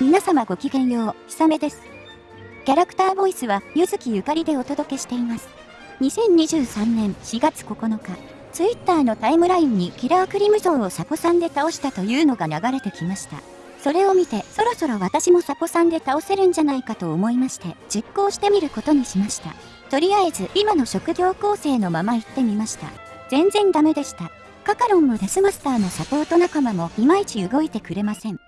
皆様ごきげんよう、ひさめです。キャラクターボイスは、ゆずきゆかりでお届けしています。2023年4月9日、ツイッターのタイムラインにキラークリムゾンをサポさんで倒したというのが流れてきました。それを見て、そろそろ私もサポさんで倒せるんじゃないかと思いまして、実行してみることにしました。とりあえず、今の職業構成のまま行ってみました。全然ダメでした。カカロンもデスマスターのサポート仲間もいまいち動いてくれません。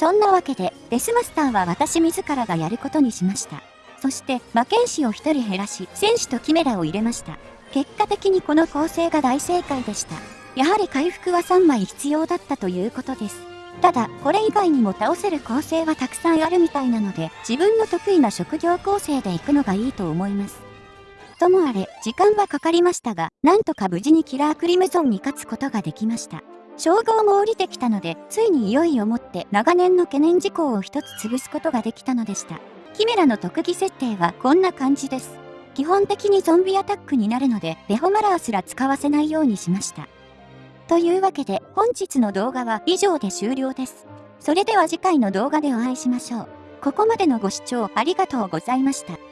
そんなわけで、デスマスターは私自らがやることにしました。そして、魔剣士を1人減らし、戦士とキメラを入れました。結果的にこの構成が大正解でした。やはり回復は3枚必要だったということです。ただ、これ以外にも倒せる構成はたくさんあるみたいなので、自分の得意な職業構成で行くのがいいと思います。ともあれ、時間はかかりましたが、なんとか無事にキラークリムゾンに勝つことができました。称号も降りてきたので、ついにいよいよもって長年の懸念事項を一つ潰すことができたのでした。キメラの特技設定はこんな感じです。基本的にゾンビアタックになるので、ベホマラーすら使わせないようにしました。というわけで、本日の動画は以上で終了です。それでは次回の動画でお会いしましょう。ここまでのご視聴ありがとうございました。